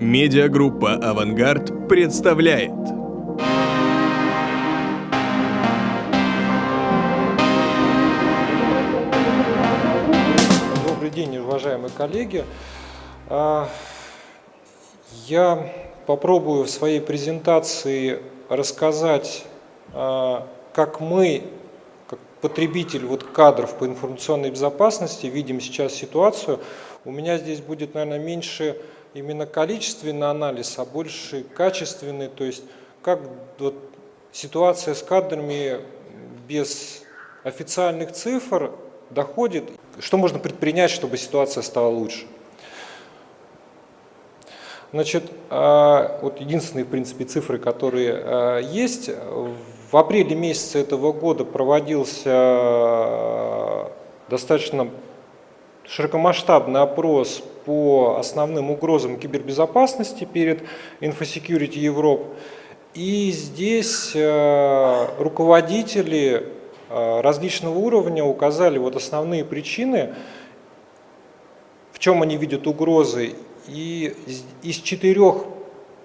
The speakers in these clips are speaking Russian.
Медиагруппа «Авангард» представляет. Добрый день, уважаемые коллеги. А, я попробую в своей презентации рассказать, а, как мы, как потребитель вот кадров по информационной безопасности, видим сейчас ситуацию. У меня здесь будет, наверное, меньше именно количественный анализ, а больше качественный, то есть как вот ситуация с кадрами без официальных цифр доходит, что можно предпринять, чтобы ситуация стала лучше. Значит, а, вот единственные, в принципе, цифры, которые а, есть. В апреле месяце этого года проводился достаточно широкомасштабный опрос по основным угрозам кибербезопасности перед InfoSecurity Europe. И здесь э, руководители э, различного уровня указали вот основные причины, в чем они видят угрозы. И из четырех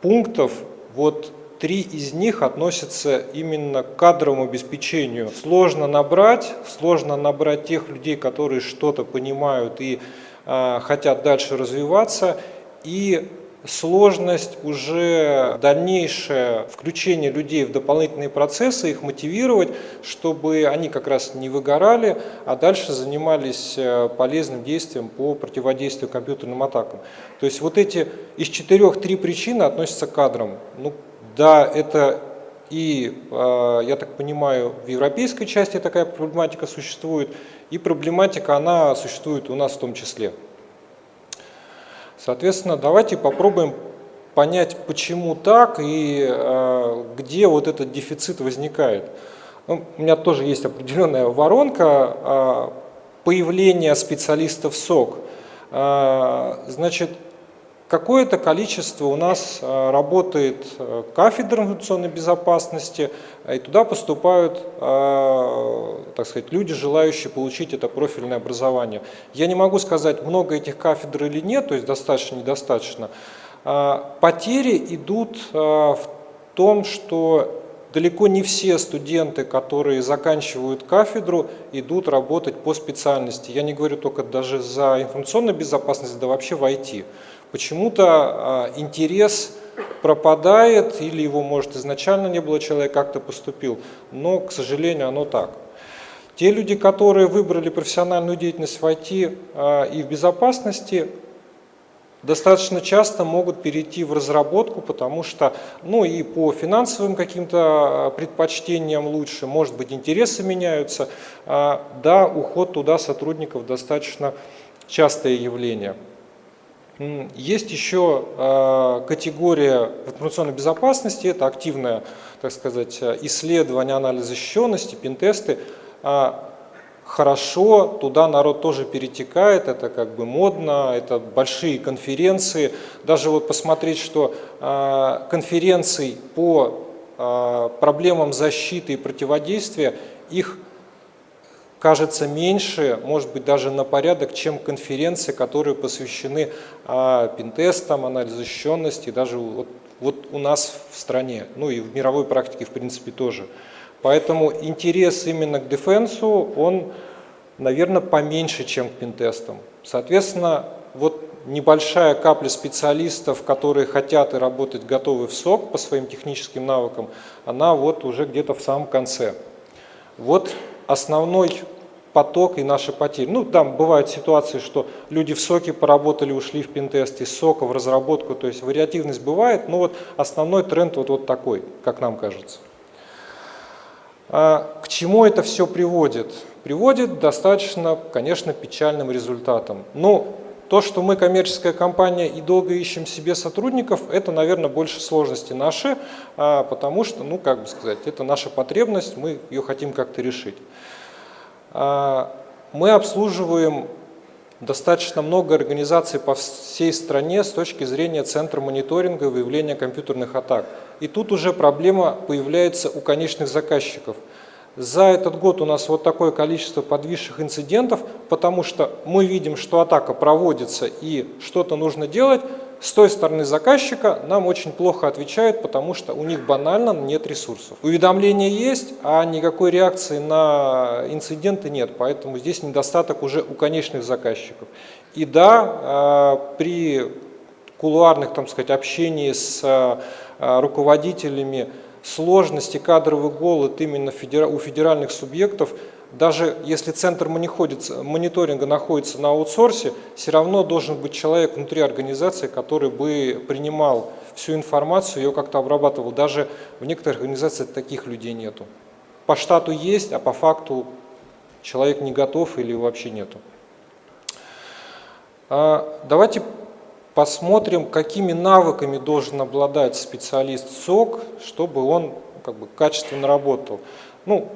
пунктов вот три из них относятся именно к кадровому обеспечению. Сложно набрать, сложно набрать тех людей, которые что-то понимают и хотят дальше развиваться, и сложность уже дальнейшее включение людей в дополнительные процессы, их мотивировать, чтобы они как раз не выгорали, а дальше занимались э, полезным действием по противодействию компьютерным атакам. То есть вот эти из четырех три причины относятся к кадрам. Ну, да, это и, а, я так понимаю, в европейской части такая проблематика существует, и проблематика, она существует у нас в том числе. Соответственно, давайте попробуем понять, почему так и э, где вот этот дефицит возникает. Ну, у меня тоже есть определенная воронка э, появления специалистов СОК. Значит, Какое-то количество у нас э, работает э, кафедр информационной безопасности, и туда поступают, э, так сказать, люди, желающие получить это профильное образование. Я не могу сказать, много этих кафедр или нет, то есть достаточно, недостаточно. Потери идут в том, что далеко не все студенты, которые заканчивают кафедру, идут работать по специальности. Я не говорю только даже за информационную безопасность, да вообще в IT почему-то а, интерес пропадает, или его, может, изначально не было, человек как-то поступил, но, к сожалению, оно так. Те люди, которые выбрали профессиональную деятельность в IT а, и в безопасности, достаточно часто могут перейти в разработку, потому что, ну и по финансовым каким-то а, предпочтениям лучше, может быть, интересы меняются. Да, уход туда сотрудников достаточно частое явление. Есть еще а, категория информационной безопасности, это активное, так сказать, исследование, анализ защищенности, пентесты. А, хорошо, туда народ тоже перетекает, это как бы модно, это большие конференции. Даже вот посмотреть, что а, конференций по проблемам защиты и противодействия, их кажется меньше, может быть даже на порядок, чем конференции, которые посвящены а, пентестам, анализу защищенности, даже вот, вот у нас в стране, ну и в мировой практике в принципе тоже. Поэтому интерес именно к дефенсу, он, наверное, поменьше, чем к пентестам. Соответственно, вот небольшая капля специалистов, которые хотят и работать готовы в СОК по своим техническим навыкам, она вот уже где-то в самом конце. Вот основной поток и наши потери. Ну, там бывают ситуации, что люди в соке поработали, ушли в пентест, из сока в разработку, то есть вариативность бывает, но вот основной тренд вот, вот такой, как нам кажется. А к чему это все приводит? Приводит достаточно, конечно, печальным результатом. Но то, что мы коммерческая компания и долго ищем себе сотрудников, это, наверное, больше сложности наши, а, потому что, ну, как бы сказать, это наша потребность, мы ее хотим как-то решить. А, мы обслуживаем достаточно много организаций по всей стране с точки зрения центра мониторинга и выявления компьютерных атак. И тут уже проблема появляется у конечных заказчиков. За этот год у нас вот такое количество подвисших инцидентов, потому что мы видим, что атака проводится и что-то нужно делать, с той стороны заказчика нам очень плохо отвечают, потому что у них банально нет ресурсов. Уведомления есть, а никакой реакции на инциденты нет, поэтому здесь недостаток уже у конечных заказчиков. И да, а, при кулуарных, там сказать, общении с а, руководителями сложности, кадровый голод именно у федеральных субъектов – даже если центр мониторинга находится на аутсорсе, все равно должен быть человек внутри организации, который бы принимал всю информацию, ее как-то обрабатывал. Даже в некоторых организациях таких людей нету. По штату есть, а по факту человек не готов или вообще нету. А, давайте посмотрим, какими навыками должен обладать специалист СОК, чтобы он как бы, качественно работал. Ну,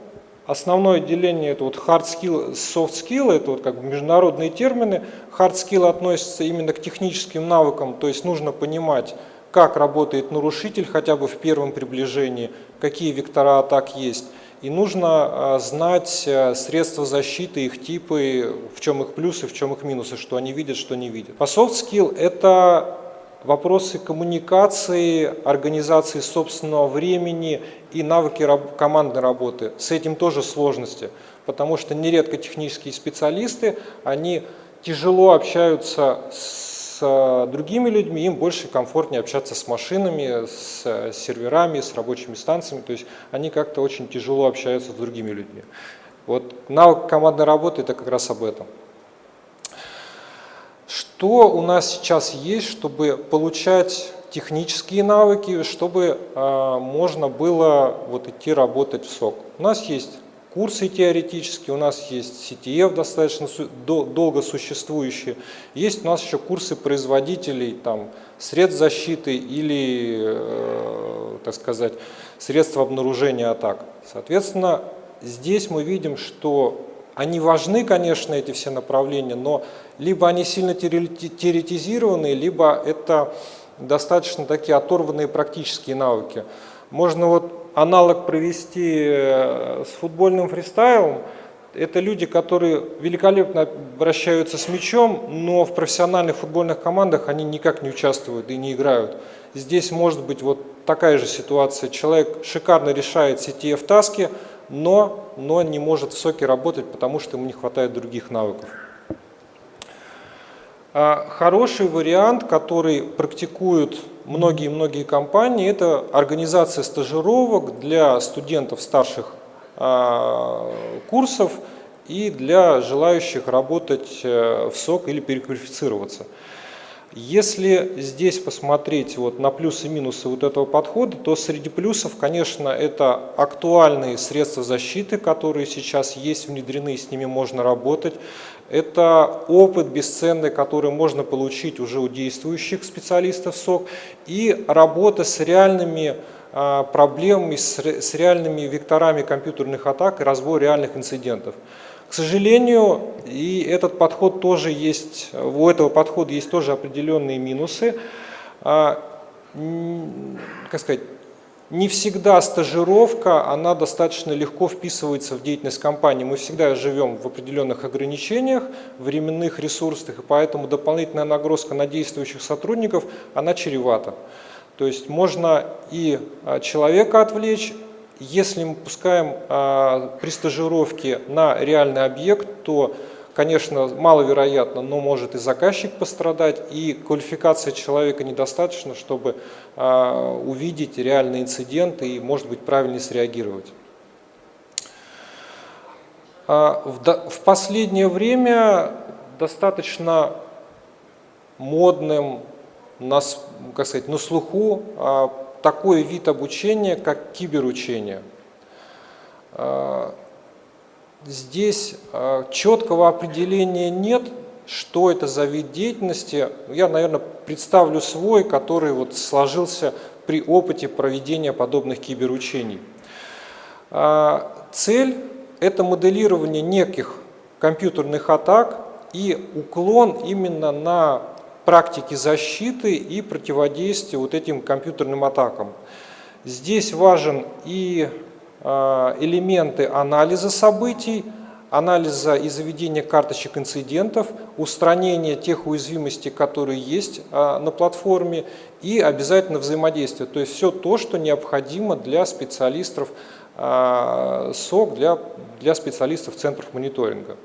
Основное деление это вот hard skill, soft skill, это вот как бы международные термины. Hard skill относится именно к техническим навыкам, то есть нужно понимать, как работает нарушитель хотя бы в первом приближении, какие вектора атак есть. И нужно а, знать а, средства защиты, их типы, в чем их плюсы, в чем их минусы, что они видят, что не видят. По soft skill это вопросы коммуникации, организации собственного времени и навыки командной работы. С этим тоже сложности, потому что нередко технические специалисты, они тяжело общаются с э, другими людьми, им больше комфортнее общаться с машинами, с э, серверами, с рабочими станциями, то есть они как-то очень тяжело общаются с другими людьми. Вот навык командной работы – это как раз об этом. Что у нас сейчас есть, чтобы получать технические навыки, чтобы э, можно было вот идти работать в СОК? У нас есть курсы теоретические, у нас есть CTF достаточно долго существующие, есть у нас еще курсы производителей там, средств защиты или, э, так сказать, средств обнаружения атак. Соответственно, здесь мы видим, что они важны, конечно, эти все направления, но либо они сильно теоретизированные, либо это достаточно такие оторванные практические навыки. Можно вот аналог провести э, с футбольным фристайлом. Это люди, которые великолепно обращаются с мячом, но в профессиональных футбольных командах они никак не участвуют и не играют. Здесь может быть вот такая же ситуация. Человек шикарно решает CTF-таски, но, но не может в соке работать, потому что ему не хватает других навыков. А хороший вариант, который практикуют многие-многие компании, это организация стажировок для студентов старших а, курсов и для желающих работать э, в СОК или переквалифицироваться. Если здесь посмотреть вот на плюсы и минусы вот этого подхода, то среди плюсов, конечно, это актуальные средства защиты, которые сейчас есть, внедрены, с ними можно работать. Это опыт бесценный, который можно получить уже у действующих специалистов СОК. И работа с реальными а, проблемами, с реальными векторами компьютерных атак и разбор реальных инцидентов. К сожалению, и этот подход тоже есть, у этого подхода есть тоже определенные минусы. А, как сказать, не всегда стажировка, она достаточно легко вписывается в деятельность компании. Мы всегда живем в определенных ограничениях, временных ресурсах, и поэтому дополнительная нагрузка на действующих сотрудников, она чревата. То есть можно и а, человека отвлечь, если мы пускаем а, при стажировке на реальный объект, то, конечно, маловероятно, но может и заказчик пострадать, и квалификация человека недостаточно, чтобы а, увидеть реальный инцидент и, может быть, правильно среагировать. А, в последнее время достаточно модным, как сказать, на слуху такой вид обучения, как киберучение. А, здесь а, четкого определения нет, что это за вид деятельности. Я, наверное, представлю свой, который вот сложился при опыте проведения подобных киберучений. А, цель – это моделирование неких компьютерных атак и уклон именно на практики защиты и противодействия вот этим компьютерным атакам. Здесь важен и а, элементы анализа событий, анализа и заведения карточек инцидентов, устранения тех уязвимостей, которые есть а, на платформе и обязательно взаимодействие. То есть все то, что необходимо для специалистов а, СОК, для, для специалистов центров мониторинга.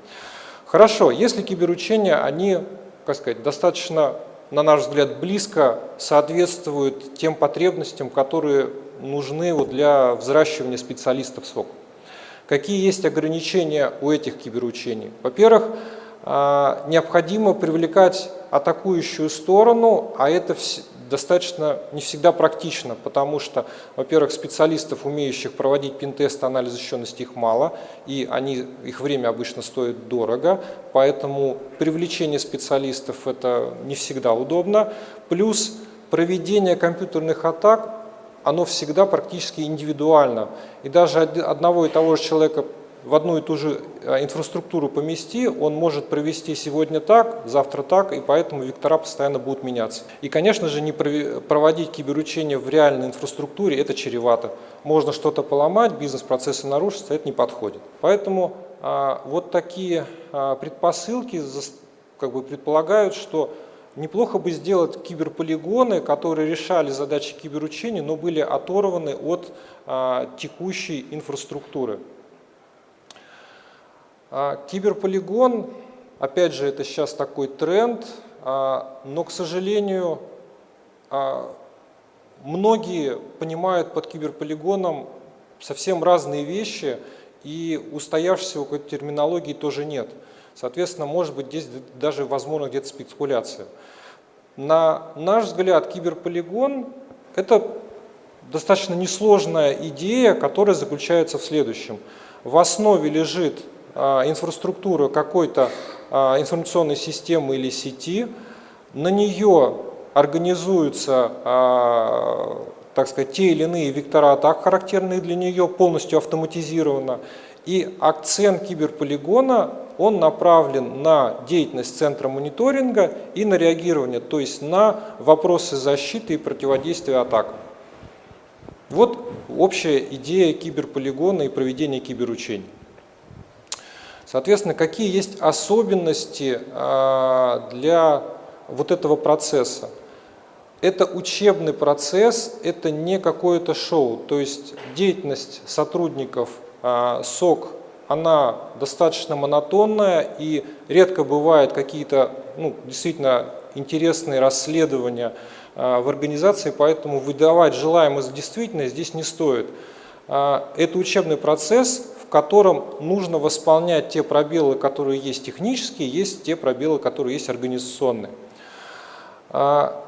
Хорошо, если киберучения, они, как сказать, достаточно, на наш взгляд, близко соответствуют тем потребностям, которые нужны вот для взращивания специалистов СОК. Какие есть ограничения у этих киберучений? Во-первых, а, необходимо привлекать атакующую сторону, а это достаточно не всегда практично, потому что, во-первых, специалистов, умеющих проводить пин-тест, анализ защищенности их мало, и они, их время обычно стоит дорого, поэтому привлечение специалистов это не всегда удобно. Плюс проведение компьютерных атак оно всегда практически индивидуально. И даже одного и того же человека в одну и ту же э, инфраструктуру помести, он может провести сегодня так, завтра так, и поэтому вектора постоянно будут меняться. И, конечно же, не проводить киберучение в реальной инфраструктуре – это чревато. Можно что-то поломать, бизнес-процессы нарушатся, это не подходит. Поэтому а, вот такие а, предпосылки как бы предполагают, что Неплохо бы сделать киберполигоны, которые решали задачи киберучения, но были оторваны от а, текущей инфраструктуры. А, киберполигон, опять же, это сейчас такой тренд, а, но, к сожалению, а, многие понимают под киберполигоном совсем разные вещи, и устоявшейся какой-то терминологии тоже нет. Соответственно, может быть, здесь даже возможно где-то спекуляция. На наш взгляд, киберполигон – это достаточно несложная идея, которая заключается в следующем. В основе лежит а, инфраструктура какой-то а, информационной системы или сети, на нее организуются а, так сказать, те или иные вектора атак, характерные для нее, полностью автоматизировано. И акцент киберполигона, он направлен на деятельность центра мониторинга и на реагирование, то есть на вопросы защиты и противодействия атакам. Вот общая идея киберполигона и проведения киберучений. Соответственно, какие есть особенности а, для вот этого процесса? Это учебный процесс, это не какое-то шоу. То есть деятельность сотрудников а, СОК, она достаточно монотонная и редко бывают какие-то ну, действительно интересные расследования а, в организации, поэтому выдавать желаемое за действительное здесь не стоит. Это учебный процесс, котором нужно восполнять те пробелы, которые есть технические, есть те пробелы, которые есть организационные. А,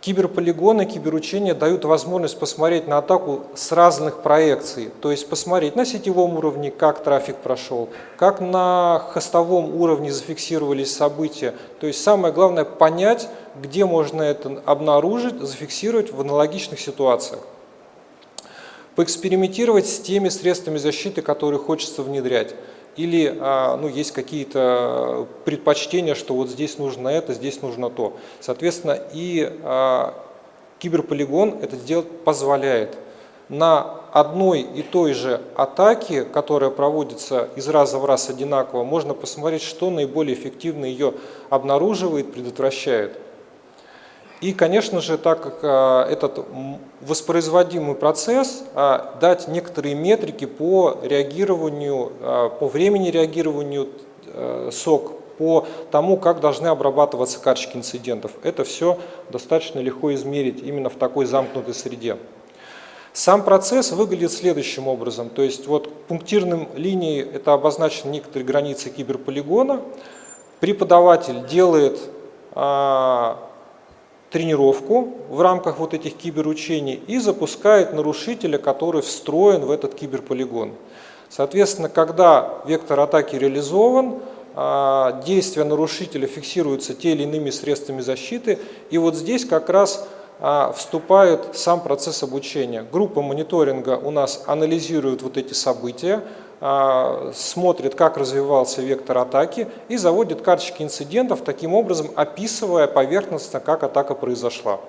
киберполигоны, киберучения дают возможность посмотреть на атаку с разных проекций, то есть посмотреть на сетевом уровне, как трафик прошел, как на хостовом уровне зафиксировались события. То есть самое главное понять, где можно это обнаружить, зафиксировать в аналогичных ситуациях поэкспериментировать с теми средствами защиты, которые хочется внедрять. Или а, ну, есть какие-то предпочтения, что вот здесь нужно это, здесь нужно то. Соответственно, и а, киберполигон это сделать позволяет. На одной и той же атаке, которая проводится из раза в раз одинаково, можно посмотреть, что наиболее эффективно ее обнаруживает, предотвращает. И, конечно же, так как а, этот воспроизводимый процесс, а, дать некоторые метрики по реагированию, а, по времени реагированию сок, по тому, как должны обрабатываться карточки инцидентов. Это все достаточно легко измерить именно в такой замкнутой среде. Сам процесс выглядит следующим образом. То есть вот пунктирным линией это обозначены некоторые границы киберполигона. Преподаватель делает тренировку в рамках вот этих киберучений и запускает нарушителя, который встроен в этот киберполигон. Соответственно, когда вектор атаки реализован, а, действия нарушителя фиксируются те или иными средствами защиты, и вот здесь как раз а, вступает сам процесс обучения. Группа мониторинга у нас анализирует вот эти события, смотрит, как развивался вектор атаки и заводит карточки инцидентов, таким образом описывая поверхностно, как атака произошла.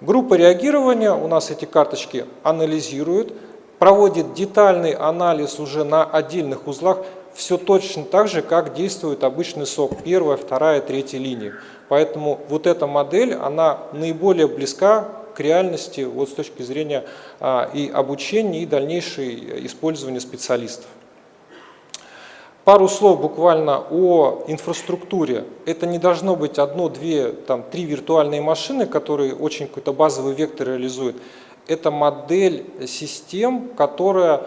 Группа реагирования у нас эти карточки анализирует, проводит детальный анализ уже на отдельных узлах. все точно так же, как действует обычный сок, первая, вторая, третья линии. Поэтому вот эта модель, она наиболее близка к реальности вот с точки зрения а, и обучения, и дальнейшего использования специалистов. Пару слов буквально о инфраструктуре. Это не должно быть одно, две, там, три виртуальные машины, которые очень какой-то базовый вектор реализуют. Это модель систем, которая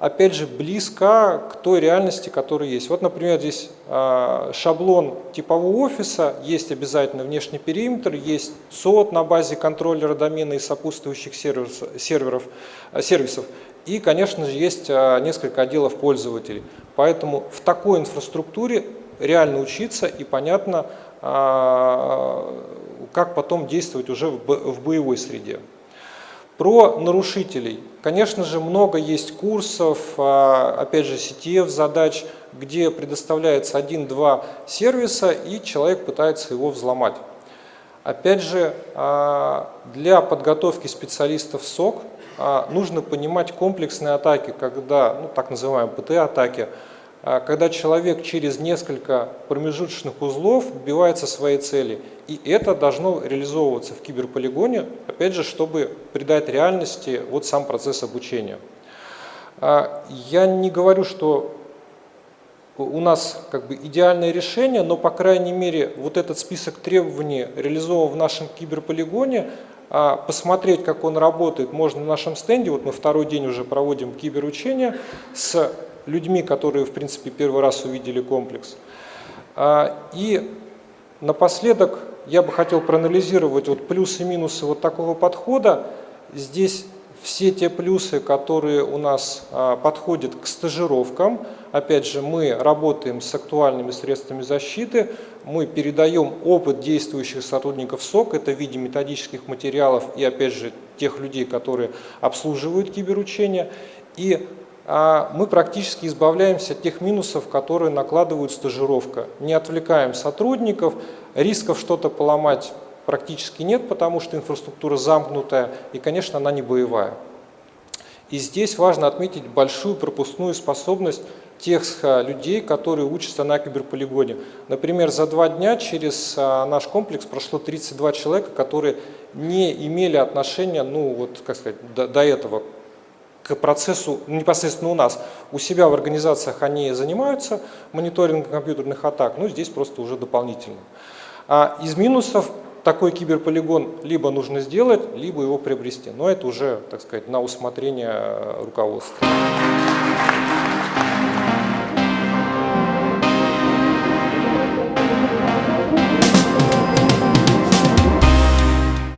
опять же, близка к той реальности, которая есть. Вот, например, здесь э, шаблон типового офиса, есть обязательно внешний периметр, есть СОД на базе контроллера домена и сопутствующих сервисов, серверов, э, сервисов. И, конечно же, есть э, несколько отделов пользователей. Поэтому в такой инфраструктуре реально учиться и понятно, как потом действовать уже в боевой среде. Про нарушителей. Конечно же, много есть курсов, а, опять же, CTF задач, где предоставляется один-два сервиса, и человек пытается его взломать. Опять же, а, для подготовки специалистов СОК а, нужно понимать комплексные атаки, когда, ну, так называемые ПТ-атаки, а, когда человек через несколько промежуточных узлов добивается своей цели. И это должно реализовываться в киберполигоне, опять же, чтобы придать реальности вот сам процесс обучения. А, я не говорю, что у нас как бы идеальное решение, но по крайней мере вот этот список требований реализован в нашем киберполигоне, а, посмотреть, как он работает, можно на нашем стенде. Вот мы второй день уже проводим киберучение с людьми, которые, в принципе, первый раз увидели комплекс. А, и напоследок я бы хотел проанализировать вот плюсы и минусы вот такого подхода. Здесь все те плюсы, которые у нас а, подходят к стажировкам. Опять же, мы работаем с актуальными средствами защиты, мы передаем опыт действующих сотрудников СОК, это в виде методических материалов и, опять же, тех людей, которые обслуживают киберучения. И мы практически избавляемся от тех минусов, которые накладывают стажировка. Не отвлекаем сотрудников, рисков что-то поломать практически нет, потому что инфраструктура замкнутая и, конечно, она не боевая. И здесь важно отметить большую пропускную способность тех а, людей, которые учатся на киберполигоне. Например, за два дня через а, наш комплекс прошло 32 человека, которые не имели отношения, ну вот, как сказать, до, до этого к процессу непосредственно у нас. У себя в организациях они занимаются мониторингом компьютерных атак, но здесь просто уже дополнительно. А из минусов такой киберполигон либо нужно сделать, либо его приобрести. Но это уже, так сказать, на усмотрение руководства.